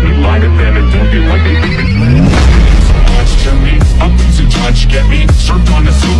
Let me light it, then it don't get like they even touch so much to me A losing touch, get me Served on a silver